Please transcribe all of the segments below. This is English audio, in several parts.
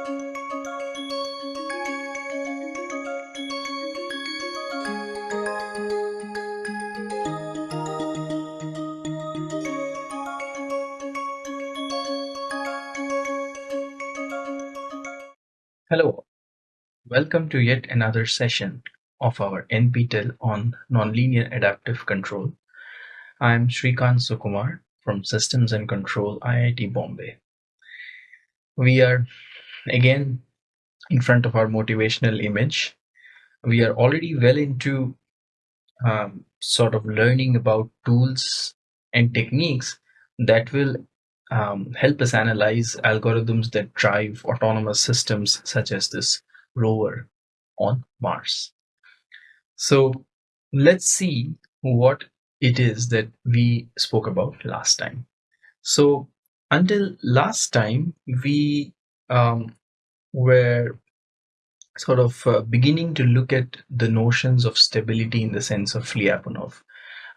Hello, welcome to yet another session of our NPTEL on Nonlinear Adaptive Control. I'm Shrikant Sukumar from Systems and Control IIT Bombay. We are again in front of our motivational image. We are already well into um, sort of learning about tools and techniques that will um, help us analyze algorithms that drive autonomous systems such as this rover on Mars. So let's see what it is that we spoke about last time. So until last time, we um, were sort of uh, beginning to look at the notions of stability in the sense of Lyapunov.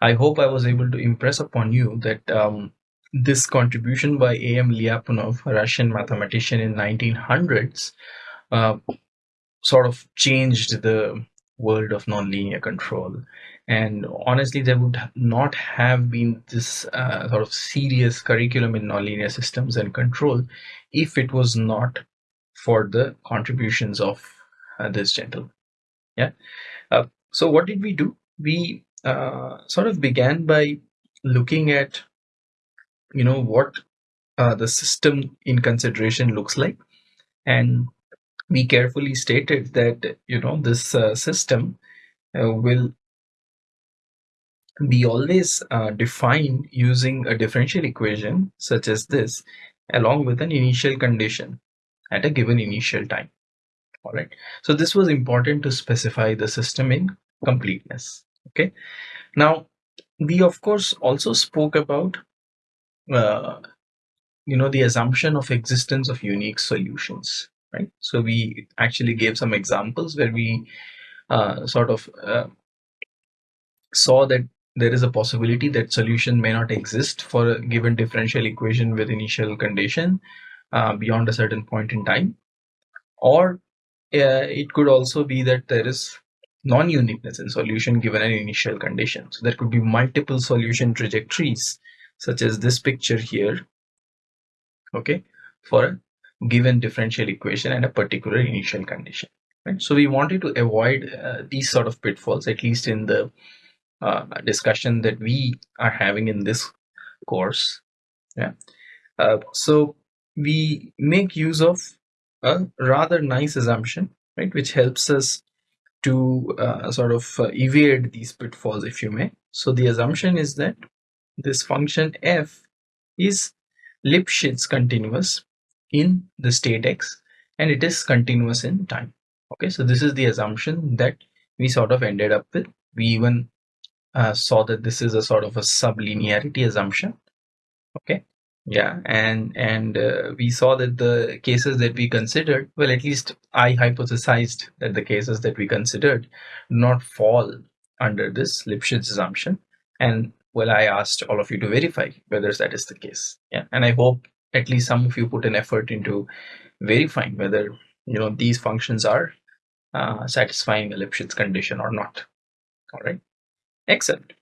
I hope I was able to impress upon you that um, this contribution by A.M. Lyapunov, a Russian mathematician in 1900s, uh, sort of changed the world of nonlinear control. And honestly, there would not have been this uh, sort of serious curriculum in nonlinear systems and control if it was not for the contributions of uh, this gentleman. Yeah. Uh, so what did we do? We uh, sort of began by looking at you know what uh, the system in consideration looks like and we carefully stated that you know this uh, system will be always uh, defined using a differential equation such as this along with an initial condition at a given initial time. All right so this was important to specify the system in completeness. Okay. Now we of course also spoke about uh, you know the assumption of existence of unique solutions right? So we actually gave some examples where we uh, sort of uh, saw that there is a possibility that solution may not exist for a given differential equation with initial condition uh, beyond a certain point in time. Or uh, it could also be that there is non-uniqueness in solution given an initial condition. So there could be multiple solution trajectories such as this picture here okay for a given differential equation and a particular initial condition right? So we wanted to avoid uh, these sort of pitfalls at least in the uh, discussion that we are having in this course. Yeah. Uh, so we make use of a rather nice assumption right which helps us to uh, sort of uh, evade these pitfalls if you may. So the assumption is that this function f is Lipschitz continuous in the state x and it is continuous in time. Okay so this is the assumption that we sort of ended up with we even uh, saw that this is a sort of a sublinearity assumption. Okay? Yeah and and uh, we saw that the cases that we considered well at least i hypothesized that the cases that we considered not fall under this lipschitz assumption. And well i asked all of you to verify whether that is the case. Yeah and i hope at least some of you put an effort into verifying whether you know these functions are uh, satisfying a lipschitz condition or not. All right excellent.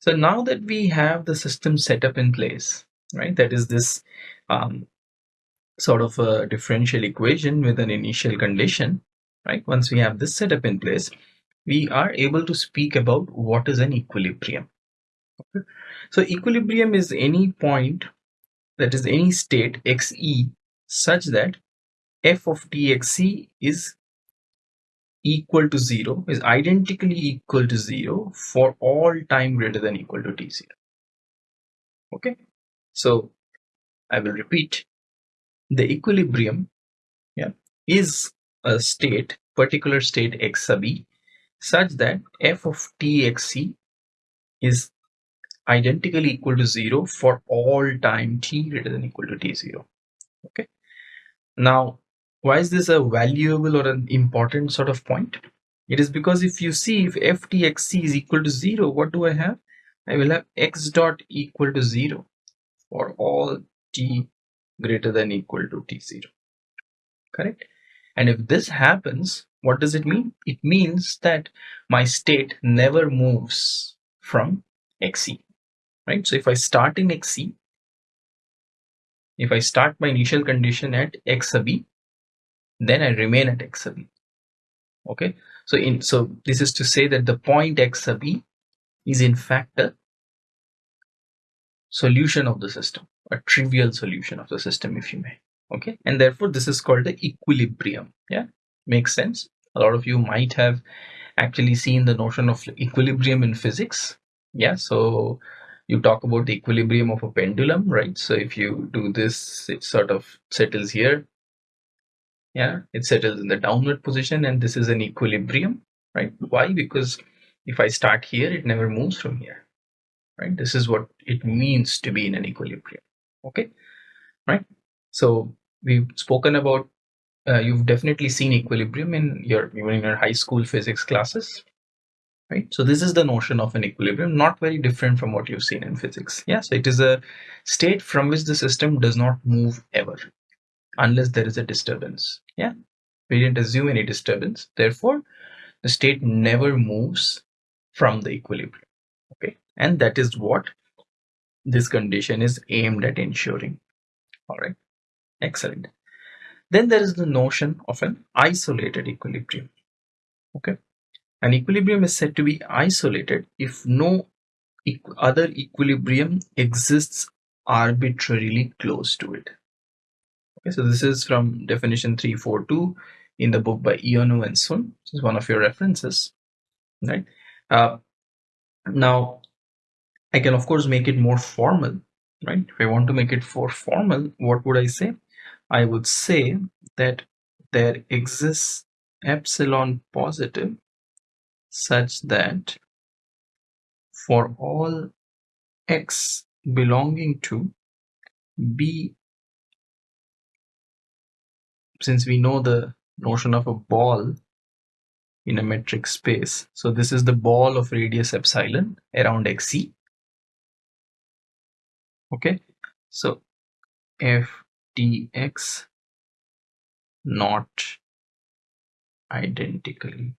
So now that we have the system set up in place right that is this um, sort of a differential equation with an initial condition right once we have this set up in place we are able to speak about what is an equilibrium. So equilibrium is any point that is any state xe such that f of txc is equal to 0 is identically equal to 0 for all time greater than equal to t0 okay? So i will repeat. The equilibrium yeah is a state particular state x sub e such that f of txc is identically equal to 0 for all time t greater than equal to t0 okay? Now why is this a valuable or an important sort of point? It is because if you see if ftxc is equal to 0 what do i have? I will have x dot equal to 0 for all t greater than equal to t0 correct? And if this happens what does it mean? It means that my state never moves from xe right? So if i start in xe if i start my initial condition at x sub b then i remain at x sub b okay? So in so this is to say that the point x sub b is in fact a solution of the system a trivial solution of the system if you may. Okay? And therefore this is called the equilibrium. Yeah? Makes sense? A lot of you might have actually seen the notion of equilibrium in physics. Yeah? So you talk about the equilibrium of a pendulum right? So if you do this it sort of settles here yeah it settles in the downward position and this is an equilibrium right? Why? Because if i start here it never moves from here right? This is what it means to be in an equilibrium okay? Right? So we've spoken about uh, you've definitely seen equilibrium in your even in your high school physics classes right? So this is the notion of an equilibrium not very different from what you've seen in physics. Yeah so it is a state from which the system does not move ever unless there is a disturbance. Yeah. We didn't assume any disturbance. Therefore the state never moves from the equilibrium. Okay. And that is what this condition is aimed at ensuring. All right. Excellent. Then there is the notion of an isolated equilibrium. Okay. An equilibrium is said to be isolated if no equ other equilibrium exists arbitrarily close to it okay so this is from definition 342 in the book by Ioannou and Sun which is one of your references right uh, now I can of course make it more formal, right? If I want to make it more formal, what would I say? I would say that there exists epsilon positive such that for all x belonging to b since we know the notion of a ball in a metric space. So this is the ball of radius epsilon around xe okay. So f dx not identically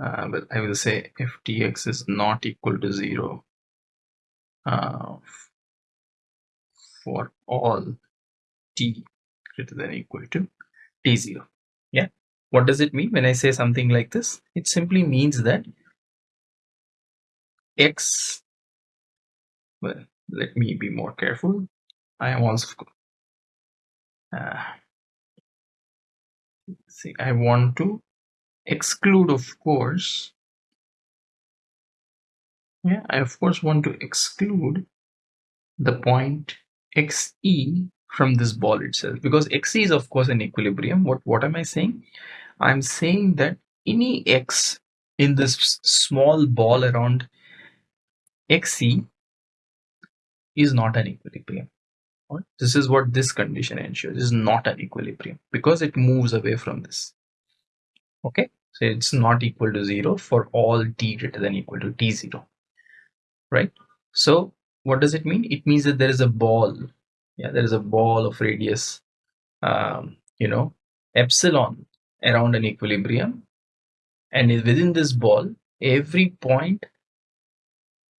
uh, well I will say f dx is not equal to 0 uh, for all t greater than equal to t0 yeah? What does it mean when I say something like this? It simply means that x well let me be more careful. I am also uh, see I want to exclude of course yeah I of course want to exclude the point xe from this ball itself because xe is of course an equilibrium what what am I saying I'm saying that any x in this small ball around xe is not an equilibrium. This is what this condition ensures. Is not an equilibrium because it moves away from this. Okay, so it's not equal to zero for all t greater than equal to t0. Right. So what does it mean? It means that there is a ball. Yeah, there is a ball of radius. Um, you know, epsilon around an equilibrium, and within this ball, every point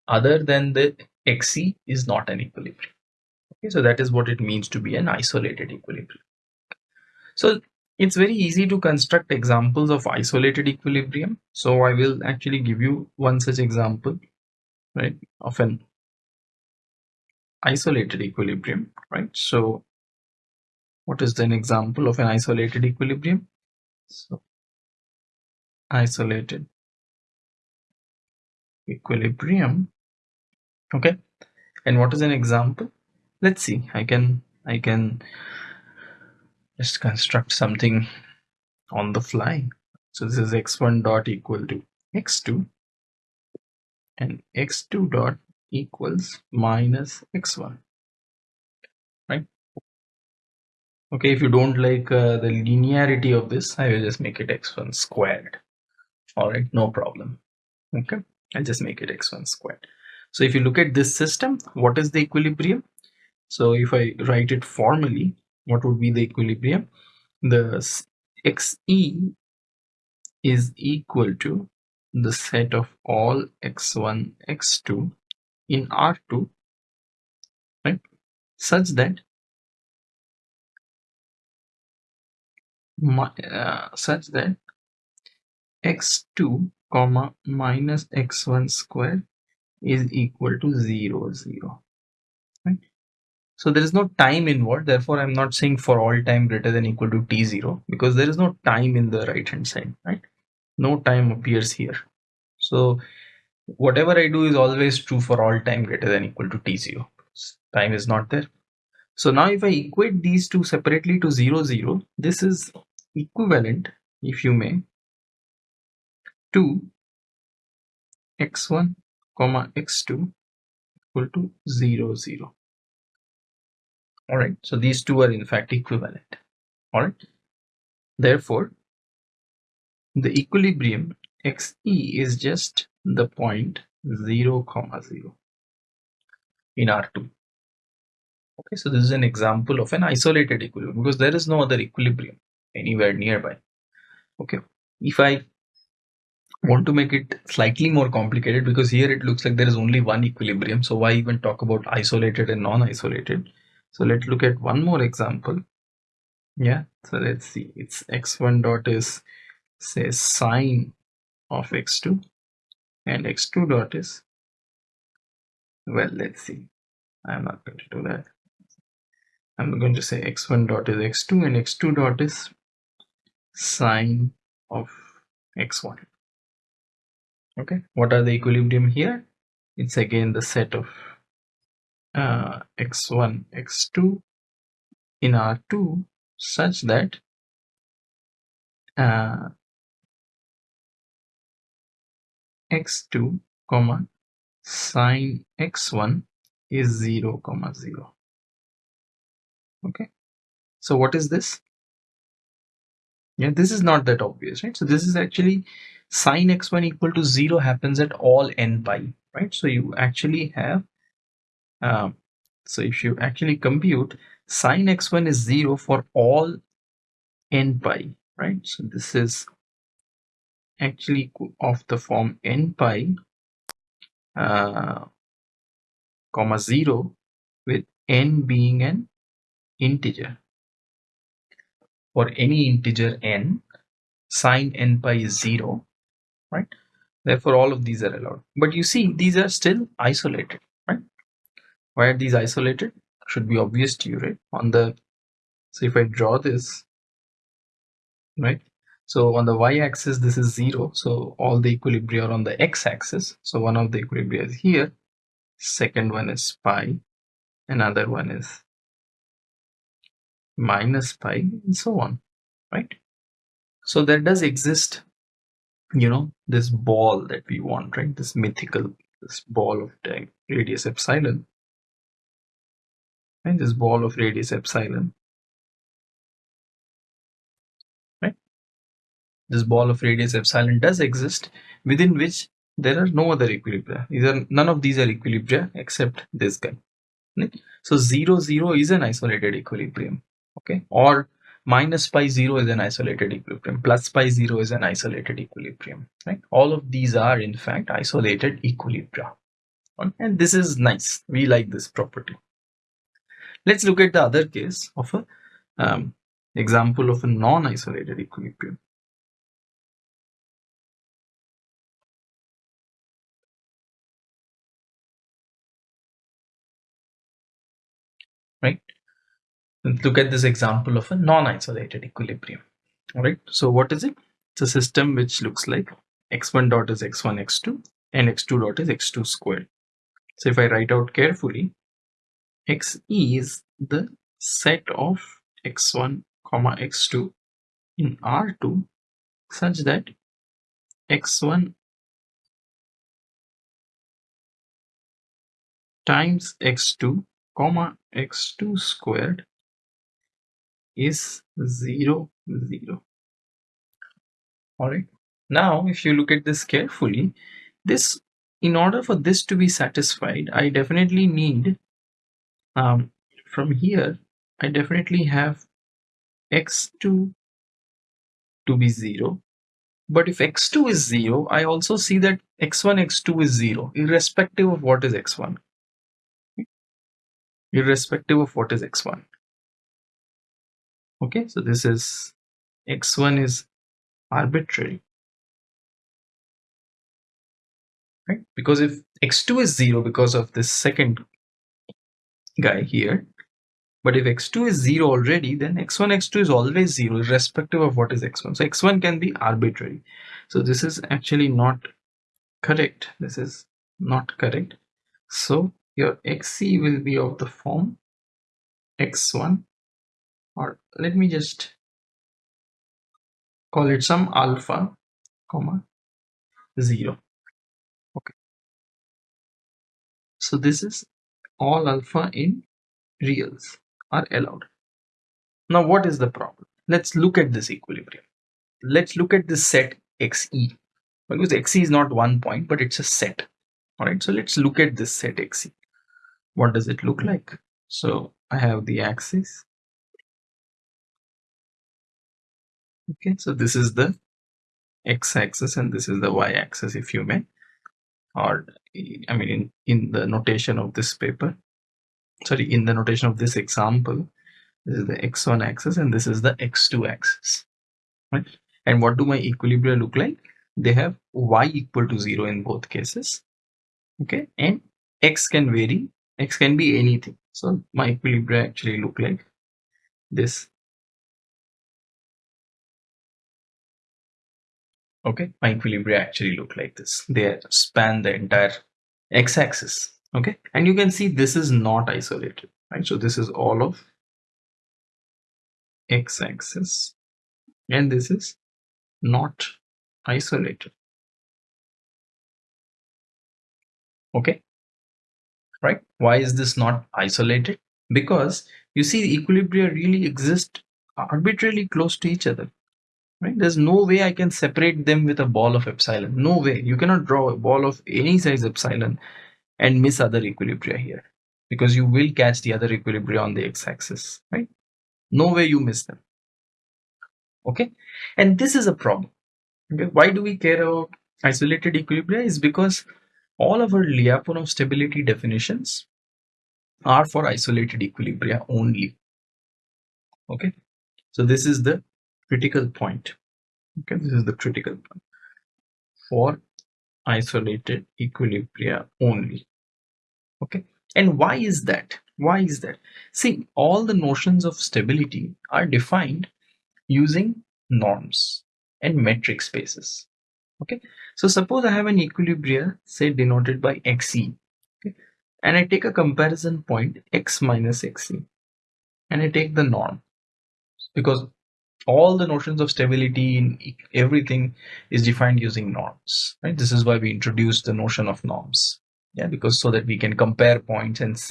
other than the Xe is not an equilibrium. Okay, so that is what it means to be an isolated equilibrium. So it's very easy to construct examples of isolated equilibrium. So I will actually give you one such example, right, of an isolated equilibrium, right? So what is an example of an isolated equilibrium? So isolated equilibrium okay and what is an example let's see i can i can just construct something on the fly so this is x1 dot equal to x2 and x2 dot equals minus x1 right? Okay if you don't like uh, the linearity of this i will just make it x1 squared. All right no problem. Okay i'll just make it x1 squared. So if you look at this system, what is the equilibrium? So if I write it formally, what would be the equilibrium? The xe is equal to the set of all x1 x2 in r2 right such that uh, such that x2 comma minus x1 square is equal to 0 0 right? So there is no time involved therefore i'm not saying for all time greater than equal to t0 because there is no time in the right hand side right? No time appears here. So whatever i do is always true for all time greater than equal to t0 time is not there. So now if i equate these two separately to 0 0 this is equivalent if you may to x1 comma x2 equal to 0 0 all right so these two are in fact equivalent. All right therefore the equilibrium xe is just the point 0 comma 0 in r2 okay so this is an example of an isolated equilibrium because there is no other equilibrium anywhere nearby. Okay if i want to make it slightly more complicated because here it looks like there is only one equilibrium so why even talk about isolated and non-isolated? So let's look at one more example. Yeah so let's see. It's x1 dot is say sine of x2 and x2 dot is well let's see. I'm not going to do that. I'm going to say x1 dot is x2 and x2 dot is sine of x1 okay what are the equilibrium here? It's again the set of uh, x1 x2 in r2 such that uh, x2 comma sine x1 is 0 comma 0 okay. So what is this? Yeah this is not that obvious right? So this is actually sine x1 equal to 0 happens at all n pi right? So you actually have um, so if you actually compute sine x1 is 0 for all n pi right? So this is actually of the form n pi uh, comma 0 with n being an integer. For any integer n sine n pi is 0 right? Therefore all of these are allowed. But you see these are still isolated right? Why are these isolated? Should be obvious to you right? On the so if i draw this right so on the y-axis this is zero. So all the equilibria are on the x-axis. So one of the equilibria is here. Second one is pi. Another one is minus pi and so on right? So there does exist you know this ball that we want right? This mythical this ball of radius epsilon. And this ball of radius epsilon this ball of radius epsilon does exist within which there are no other equilibria. Are none of these are equilibria except this guy. Right? so 0 0 is an isolated equilibrium. Okay? Or minus pi 0 is an isolated equilibrium. Plus pi 0 is an isolated equilibrium. Right? All of these are in fact isolated equilibria. And this is nice. We like this property. Let's look at the other case of a um, example of a non-isolated equilibrium right Let's look at this example of a non-isolated equilibrium. All right. So what is it? It's a system which looks like x1 dot is x1 x2 and x2 dot is x2 squared. So if I write out carefully, xe is the set of x1 comma x2 in R2 such that x1 times x2 comma x2 squared is 0 0 all right now if you look at this carefully this in order for this to be satisfied i definitely need um, from here I definitely have x2 to be 0 but if x2 is 0 I also see that x1 x2 is 0 irrespective of what is x1 irrespective of what is x1 okay so this is x1 is arbitrary. Right because if x2 is 0 because of this second guy here but if x2 is 0 already then x1 x2 is always 0 irrespective of what is x1 so x1 can be arbitrary. So this is actually not correct. This is not correct. So your xc will be of the form x1 or let me just call it some alpha comma 0 okay. So this is all alpha in reals are allowed. Now what is the problem? Let's look at this equilibrium. Let's look at this set xe because xe is not one point but it's a set. All right. So let's look at this set xe what does it look like? So i have the axis. Okay so this is the x-axis and this is the y-axis if you may. Or i mean in, in the notation of this paper. Sorry in the notation of this example this is the x1 axis and this is the x2 axis right? And what do my equilibria look like? They have y equal to 0 in both cases okay? And x can vary x can be anything. So my equilibria actually look like this. Okay my equilibria actually look like this. They span the entire x-axis. Okay and you can see this is not isolated right? So this is all of x-axis and this is not isolated. Okay right? Why is this not isolated? Because you see equilibria really exist arbitrarily close to each other right? There's no way i can separate them with a ball of epsilon. No way. You cannot draw a ball of any size epsilon and miss other equilibria here because you will catch the other equilibria on the x-axis right? No way you miss them okay? And this is a problem okay? Why do we care about isolated equilibria? Is because all of our Lyapunov stability definitions are for isolated equilibria only. Okay? So this is the critical point. Okay? This is the critical point. For isolated equilibria only. Okay? And why is that? Why is that? See all the notions of stability are defined using norms and metric spaces okay. So suppose i have an equilibria say denoted by xe okay? and i take a comparison point x minus xe and i take the norm. Because all the notions of stability in everything is defined using norms right? This is why we introduced the notion of norms. Yeah because so that we can compare points and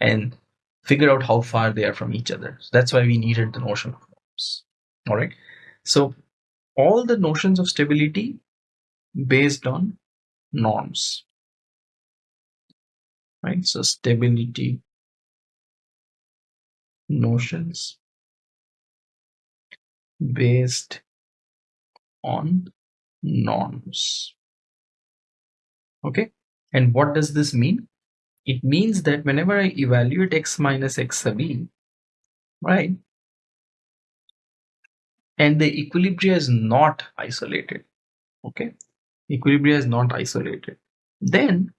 and figure out how far they are from each other. So that's why we needed the notion of norms. All right. So all the notions of stability based on norms right? So stability notions based on norms. Okay? And what does this mean? It means that whenever i evaluate x minus x sub e right and the equilibria is not isolated okay equilibria is not isolated. Then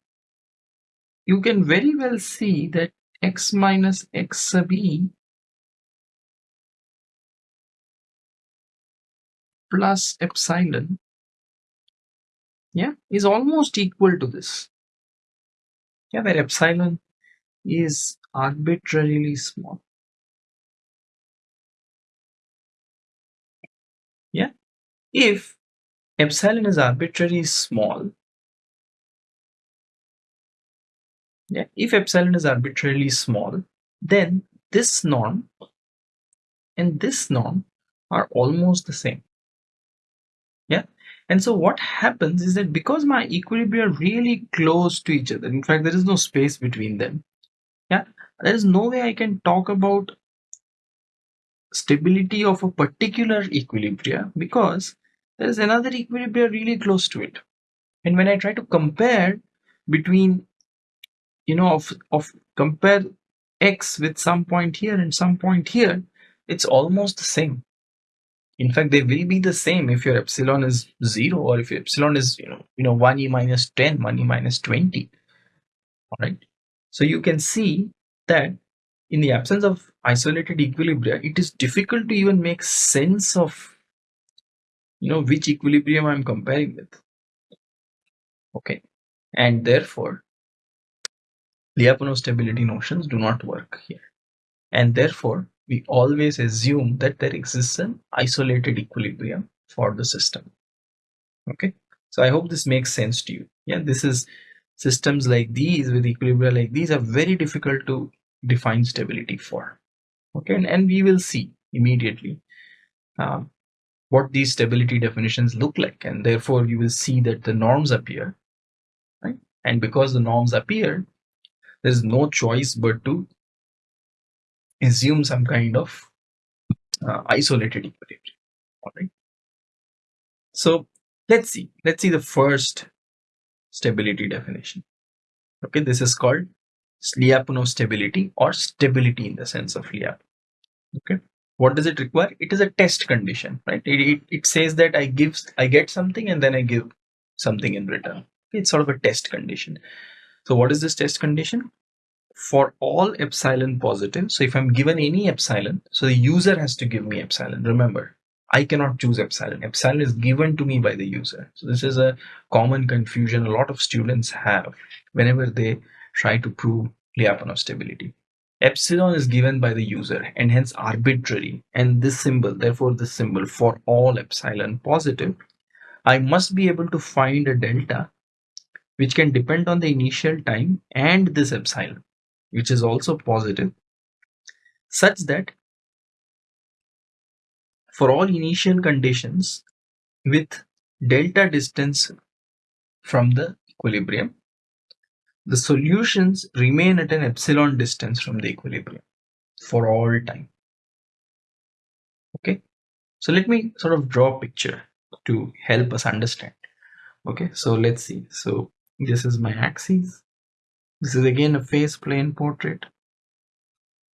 you can very well see that x minus x sub e plus epsilon yeah is almost equal to this. Yeah where epsilon is arbitrarily small. Yeah if epsilon is arbitrarily small. Yeah if epsilon is arbitrarily small then this norm and this norm are almost the same. Yeah and so what happens is that because my equilibria are really close to each other in fact there is no space between them yeah there is no way i can talk about stability of a particular equilibria because there is another equilibrium really close to it. And when I try to compare between, you know, of, of compare x with some point here and some point here, it's almost the same. In fact, they will be the same if your epsilon is zero or if your epsilon is, you know, you know, 1e minus 10, 1e minus 20. All right. So you can see that in the absence of isolated equilibria, it is difficult to even make sense of, you know, which equilibrium I'm comparing with. Okay. And therefore, Lyapunov stability notions do not work here. And therefore, we always assume that there exists an isolated equilibrium for the system. Okay. So I hope this makes sense to you. Yeah, this is systems like these with equilibria like these are very difficult to define stability for. Okay, and, and we will see immediately um, what these stability definitions look like, and therefore you will see that the norms appear, right? And because the norms appear, there is no choice but to assume some kind of uh, isolated equilibrium. All right. So let's see. Let's see the first stability definition. Okay, this is called Lyapunov stability or stability in the sense of Lyapunov. Okay, what does it require? It is a test condition, right? It, it, it says that I give, I get something and then I give something in return. It's sort of a test condition. So what is this test condition? For all epsilon positive, so if I'm given any epsilon, so the user has to give me epsilon. Remember, I cannot choose epsilon. Epsilon is given to me by the user. So this is a common confusion a lot of students have whenever they try to prove Lyapunov stability. Epsilon is given by the user and hence arbitrary and this symbol, therefore this symbol for all epsilon positive, I must be able to find a delta which can depend on the initial time and this epsilon which is also positive such that for all initial conditions with delta distance from the equilibrium, the solutions remain at an epsilon distance from the equilibrium for all time. Okay, so let me sort of draw a picture to help us understand. Okay, so let's see. So this is my axis. This is again a phase plane portrait.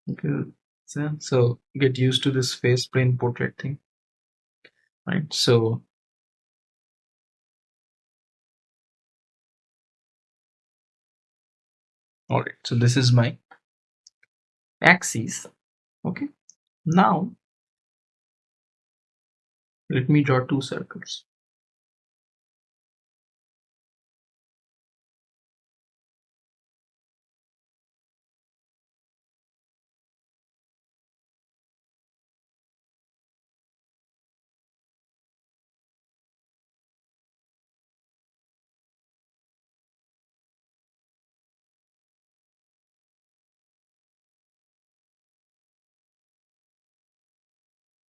Okay, so, so get used to this phase plane portrait thing right so all right so this is my axis okay now let me draw two circles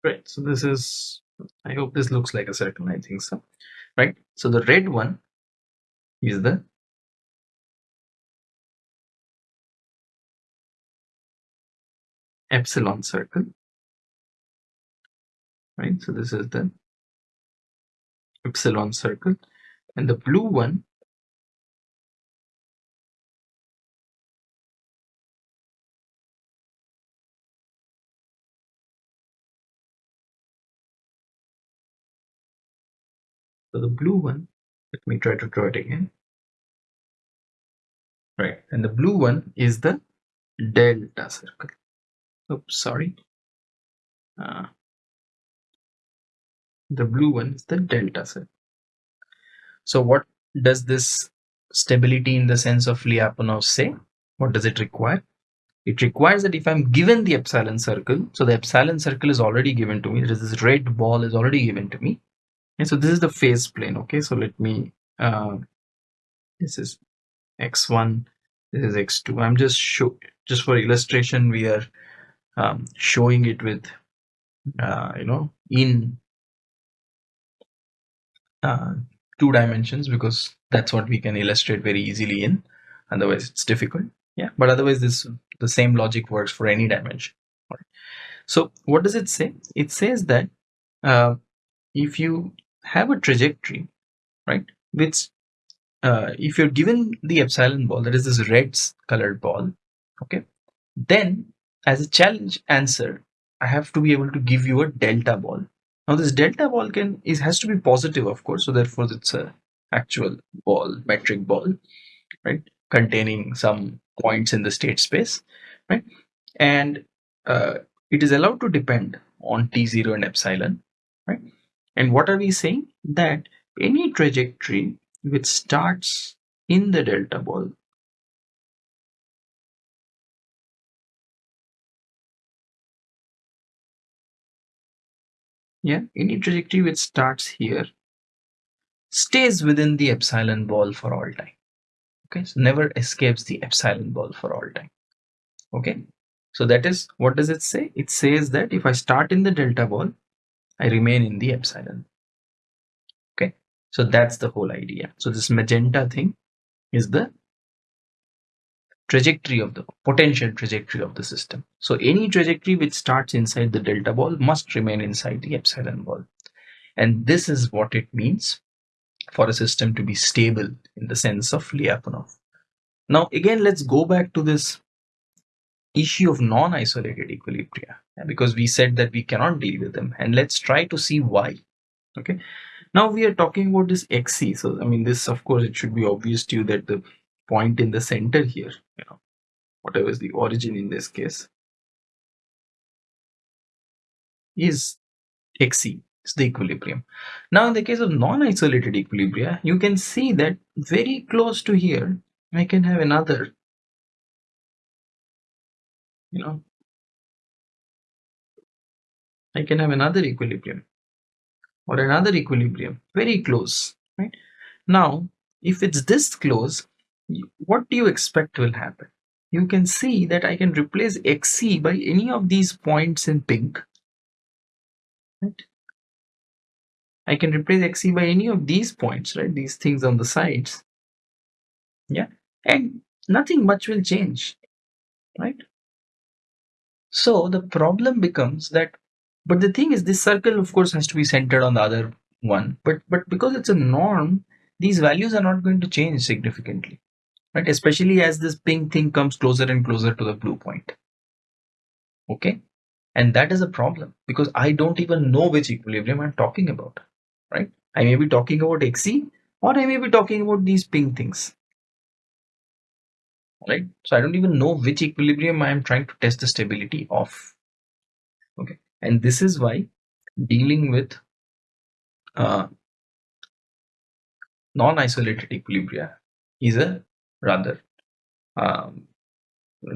Right. So this is, I hope this looks like a circle. I think so. Right. So the red one is the epsilon circle. Right. So this is the epsilon circle. And the blue one So the blue one, let me try to draw it again. Right, and the blue one is the delta circle. Oops, sorry. Uh, the blue one is the delta circle. So what does this stability in the sense of Lyapunov say? What does it require? It requires that if I'm given the epsilon circle, so the epsilon circle is already given to me, this red ball is already given to me, so this is the phase plane okay? So let me uh, this is x1 this is x2 i'm just show just for illustration we are um, showing it with uh, you know in uh, two dimensions because that's what we can illustrate very easily in. Otherwise it's difficult. Yeah but otherwise this the same logic works for any dimension. So what does it say? It says that uh, if you have a trajectory, right, which uh, if you're given the epsilon ball, that is this red colored ball, okay, then as a challenge answer, I have to be able to give you a delta ball. Now this delta ball can is has to be positive, of course, so therefore it's a actual ball, metric ball, right, containing some points in the state space, right, and uh, it is allowed to depend on t0 and epsilon, right? And what are we saying? That any trajectory which starts in the delta ball yeah any trajectory which starts here stays within the epsilon ball for all time. Okay so never escapes the epsilon ball for all time. Okay so that is what does it say? It says that if i start in the delta ball i remain in the epsilon okay so that's the whole idea so this magenta thing is the trajectory of the potential trajectory of the system. So any trajectory which starts inside the delta ball must remain inside the epsilon ball. And this is what it means for a system to be stable in the sense of Lyapunov. Now again, let's go back to this issue of non-isolated equilibria because we said that we cannot deal with them and let's try to see why. Okay. Now we are talking about this XC. So I mean this of course it should be obvious to you that the point in the center here, you know, whatever is the origin in this case, is XC, it's the equilibrium. Now, in the case of non-isolated equilibria, you can see that very close to here, I can have another, you know, I can have another equilibrium or another equilibrium very close, right? Now, if it's this close, what do you expect will happen? You can see that I can replace XC by any of these points in pink. Right? I can replace XC by any of these points, right? These things on the sides. Yeah. And nothing much will change, right? So the problem becomes that, but the thing is, this circle, of course, has to be centered on the other one. But but because it's a norm, these values are not going to change significantly. Right? Especially as this pink thing comes closer and closer to the blue point. Okay? And that is a problem because i don't even know which equilibrium i'm talking about. Right? I may be talking about xc or i may be talking about these pink things. Right? So i don't even know which equilibrium i am trying to test the stability of. Okay and this is why dealing with uh, non-isolated equilibria is a rather um,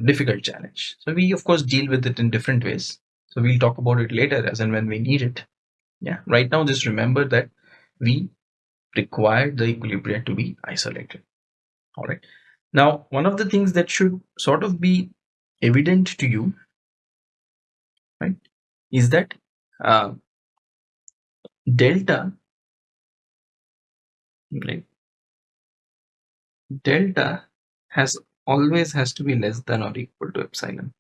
difficult challenge. So we of course deal with it in different ways. So we'll talk about it later as and when we need it. Yeah. Right now, just remember that we require the equilibrium to be isolated. All right. Now, one of the things that should sort of be evident to you, right, is that uh, delta, right, delta has always has to be less than or equal to epsilon.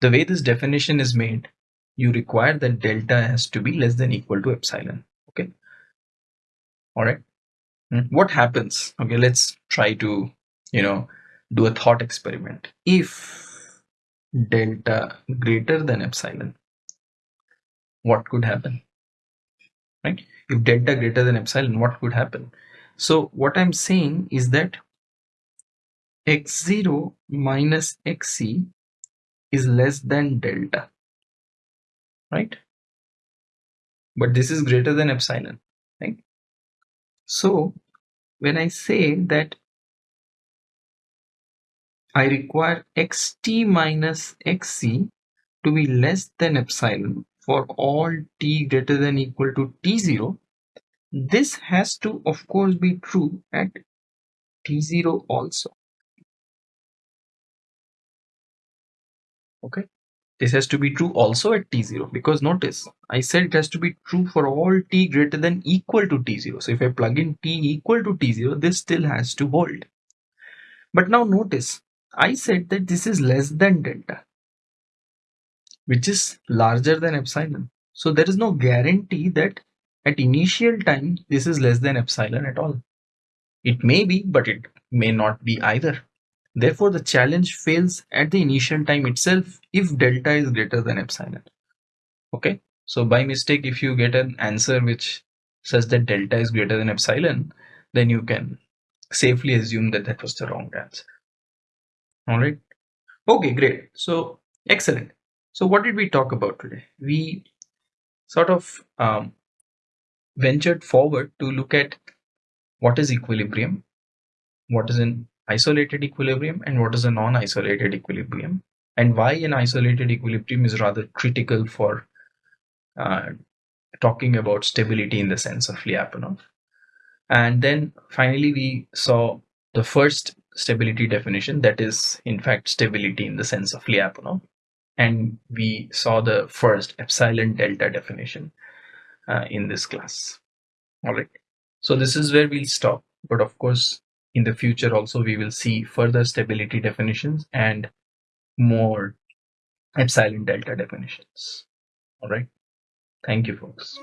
The way this definition is made, you require that delta has to be less than equal to epsilon. Okay. All right. Hmm. What happens? Okay, let's try to, you know, do a thought experiment. If delta greater than epsilon, what could happen? Right? If delta greater than epsilon, what could happen? So what I'm saying is that x0 minus xc is less than delta, right? But this is greater than epsilon, right? So when I say that I require xt minus xc to be less than epsilon for all t greater than equal to t0, this has to of course be true at t0 also. Okay, this has to be true also at t0 because notice I said it has to be true for all t greater than equal to t0. So if I plug in t equal to t0, this still has to hold. But now notice I said that this is less than delta. which is larger than epsilon. So there is no guarantee that at initial time this is less than epsilon at all. It may be, but it may not be either. Therefore, the challenge fails at the initial time itself if delta is greater than epsilon. Okay, so by mistake, if you get an answer which says that delta is greater than epsilon, then you can safely assume that that was the wrong answer. All right. Okay, great. So, excellent. So, what did we talk about today? We sort of um, ventured forward to look at what is equilibrium, what is an isolated equilibrium, and what is a non isolated equilibrium, and why an isolated equilibrium is rather critical for uh, talking about stability in the sense of Lyapunov. And then finally, we saw the first stability definition that is, in fact, stability in the sense of Lyapunov. And we saw the first epsilon delta definition uh, in this class. All right. So this is where we'll stop. But of course, in the future also, we will see further stability definitions and more epsilon delta definitions. All right. Thank you, folks.